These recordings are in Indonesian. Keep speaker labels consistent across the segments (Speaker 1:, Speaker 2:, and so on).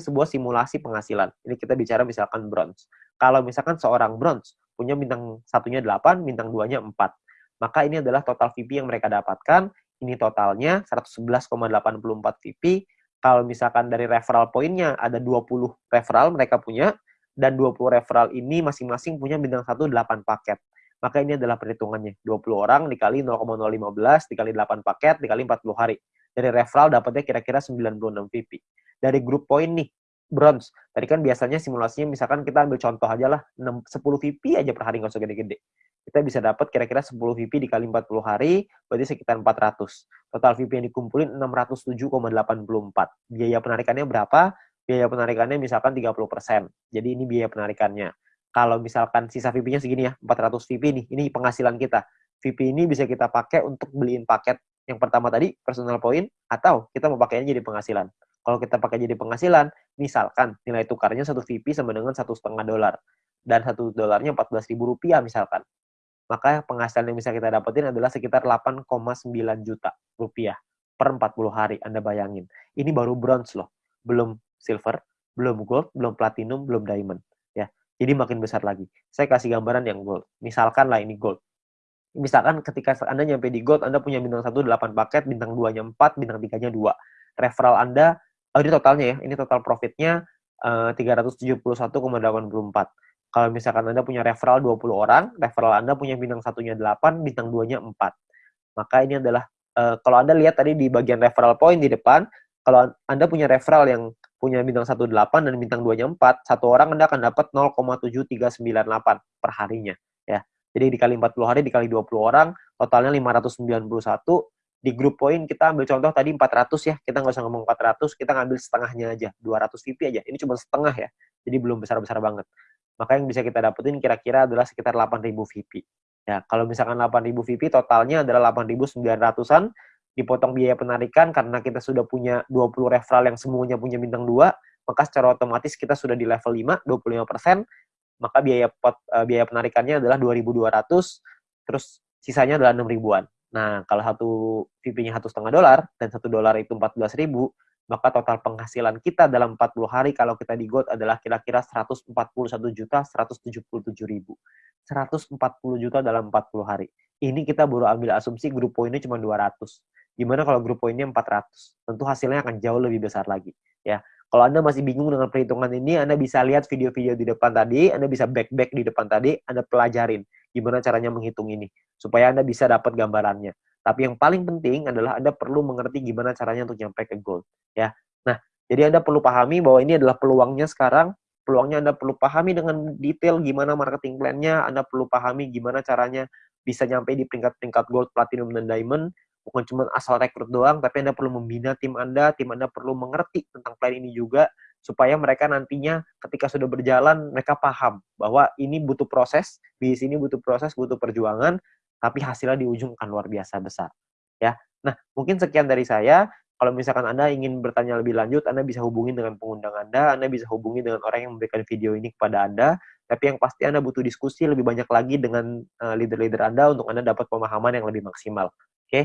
Speaker 1: sebuah simulasi penghasilan. Ini kita bicara misalkan bronze. Kalau misalkan seorang bronze punya bintang satunya 8, bintang duanya 4. Maka ini adalah total VP yang mereka dapatkan. Ini totalnya 111,84 VP. Kalau misalkan dari referral poinnya ada 20 referral mereka punya, dan 20 referral ini masing-masing punya bintang 1 8 paket. Maka ini adalah perhitungannya. 20 orang dikali 0,015 dikali 8 paket dikali 40 hari. Dari referral dapatnya kira-kira 96 VP. Dari grup poin nih, bronze. Tadi kan biasanya simulasinya misalkan kita ambil contoh aja lah, 6, 10 VP aja per hari nggak usah gede-gede. Kita bisa dapat kira-kira 10 VP dikali 40 hari, berarti sekitar 400. Total VP yang dikumpulin 607,84. Biaya penarikannya berapa? biaya penarikannya misalkan 30%. Jadi ini biaya penarikannya. Kalau misalkan sisa VP-nya segini ya, 400 VP nih, ini penghasilan kita. VP ini bisa kita pakai untuk beliin paket yang pertama tadi, personal point, atau kita mau pakainya jadi penghasilan. Kalau kita pakai jadi penghasilan, misalkan nilai tukarnya satu VP sama dengan satu setengah dolar, dan satu dolarnya 14 ribu rupiah misalkan. Maka penghasilan yang bisa kita dapetin adalah sekitar 8,9 juta rupiah per 40 hari. Anda bayangin. Ini baru bronze loh. Belum silver, belum gold, belum platinum, belum diamond. Ya, jadi makin besar lagi. Saya kasih gambaran yang gold. Misalkan lah ini gold. Misalkan ketika Anda nyampe di gold, Anda punya bintang 1 8 paket, bintang 2-nya 4, bintang 3-nya 2. Referral Anda, oh ini totalnya ya, ini total profitnya uh, 371,84. Kalau misalkan Anda punya referral 20 orang, referral Anda punya bintang satunya 8, bintang 2-nya 4. Maka ini adalah, uh, kalau Anda lihat tadi di bagian referral point di depan, kalau Anda punya referral yang punya bintang 18 dan bintang 2-nya 4, satu orang Anda akan dapat 0,7398 per harinya. ya. Jadi dikali 40 hari, dikali 20 orang, totalnya 591. Di grup poin kita ambil contoh tadi 400 ya, kita nggak usah ngomong 400, kita ngambil setengahnya aja, 200 VP aja. Ini cuma setengah ya, jadi belum besar-besar banget. Maka yang bisa kita dapetin kira-kira adalah sekitar 8.000 VP. Ya, kalau misalkan 8.000 VP, totalnya adalah 8.900-an, dipotong biaya penarikan karena kita sudah punya 20 referral yang semuanya punya bintang 2, maka secara otomatis kita sudah di level 5, 25%, maka biaya pot, uh, biaya penarikannya adalah 2.200, terus sisanya adalah 6 ribuan. Nah, kalau satu VP-nya satu setengah dolar dan satu dolar itu 14 ribu, maka total penghasilan kita dalam 40 hari kalau kita di GOT adalah kira-kira 141 juta 177 ribu. 140 juta dalam 40 hari. Ini kita baru ambil asumsi grup poinnya cuma 200. Gimana kalau grup poinnya 400? Tentu hasilnya akan jauh lebih besar lagi. Ya, kalau Anda masih bingung dengan perhitungan ini, Anda bisa lihat video-video di depan tadi, Anda bisa back-back di depan tadi, Anda pelajarin gimana caranya menghitung ini? Supaya Anda bisa dapat gambarannya. Tapi yang paling penting adalah Anda perlu mengerti gimana caranya untuk nyampe ke goal, ya. Nah, jadi Anda perlu pahami bahwa ini adalah peluangnya sekarang, peluangnya Anda perlu pahami dengan detail gimana marketing plan-nya, Anda perlu pahami gimana caranya bisa nyampe di peringkat-peringkat gold, platinum, dan diamond, bukan cuma asal rekrut doang, tapi Anda perlu membina tim Anda, tim Anda perlu mengerti tentang plan ini juga, supaya mereka nantinya ketika sudah berjalan, mereka paham bahwa ini butuh proses, di sini butuh proses, butuh perjuangan, tapi hasilnya di ujung akan luar biasa besar. Ya, Nah, mungkin sekian dari saya. Kalau misalkan Anda ingin bertanya lebih lanjut, Anda bisa hubungi dengan pengundang Anda, Anda bisa hubungi dengan orang yang memberikan video ini kepada Anda, tapi yang pasti Anda butuh diskusi lebih banyak lagi dengan eh, leader-leader Anda untuk Anda dapat pemahaman yang lebih maksimal. Oke, okay?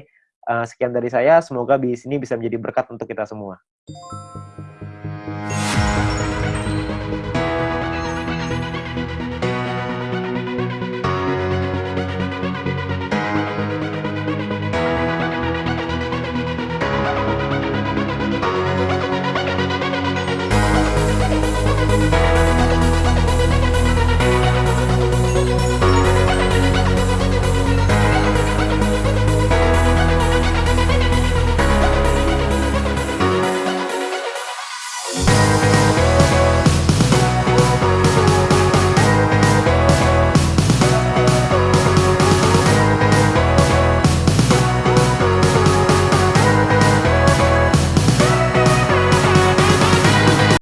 Speaker 1: Uh, sekian dari saya, semoga di sini bisa menjadi berkat untuk kita semua.